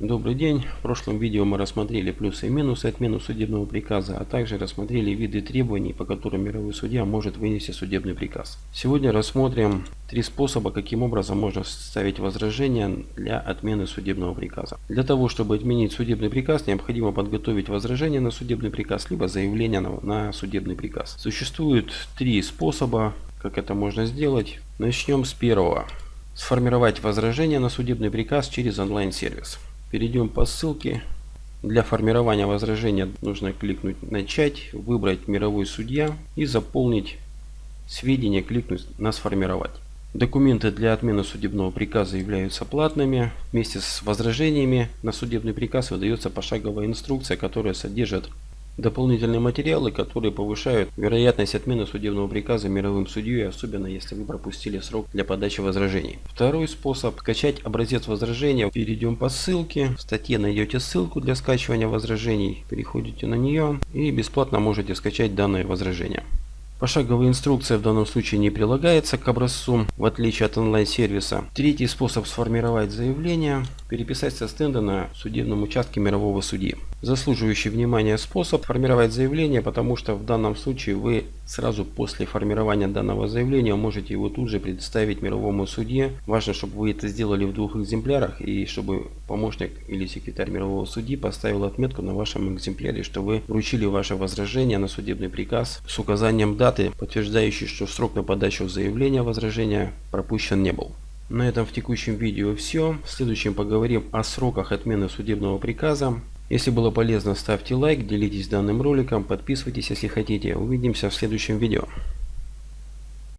Добрый день. В прошлом видео мы рассмотрели плюсы и минусы отмены судебного приказа, а также рассмотрели виды требований, по которым мировой судья может вынести судебный приказ. Сегодня рассмотрим три способа, каким образом можно составить возражение для отмены судебного приказа. Для того, чтобы отменить судебный приказ, необходимо подготовить возражение на судебный приказ, либо заявление на, судебный приказ. Существует три способа, как это можно сделать. Начнем с первого. Сформировать возражение на судебный приказ через онлайн-сервис. Перейдем по ссылке. Для формирования возражения нужно кликнуть «Начать», выбрать «Мировой судья» и заполнить сведения, кликнуть на «Сформировать». Документы для отмены судебного приказа являются платными. Вместе с возражениями на судебный приказ выдается пошаговая инструкция, которая содержит дополнительные материалы, которые повышают вероятность отмены судебного приказа мировым судьей, особенно если вы пропустили срок для подачи возражений. Второй способ – скачать образец возражения. Перейдем по ссылке. В статье найдете ссылку для скачивания возражений. Переходите на нее и бесплатно можете скачать данное возражение. Пошаговая инструкция в данном случае не прилагается к образцу, в отличие от онлайн-сервиса. Третий способ сформировать заявление – переписать со стенда на судебном участке мирового судьи. Заслуживающий внимания способ формировать заявление, потому что в данном случае вы сразу после формирования данного заявления можете его тут же представить мировому судье. Важно, чтобы вы это сделали в двух экземплярах и чтобы помощник или секретарь мирового судьи поставил отметку на вашем экземпляре, что вы вручили ваше возражение на судебный приказ с указанием даты, подтверждающей, что срок на подачу заявления возражения пропущен не был. На этом в текущем видео все. В следующем поговорим о сроках отмены судебного приказа. Если было полезно, ставьте лайк, делитесь данным роликом, подписывайтесь, если хотите. Увидимся в следующем видео.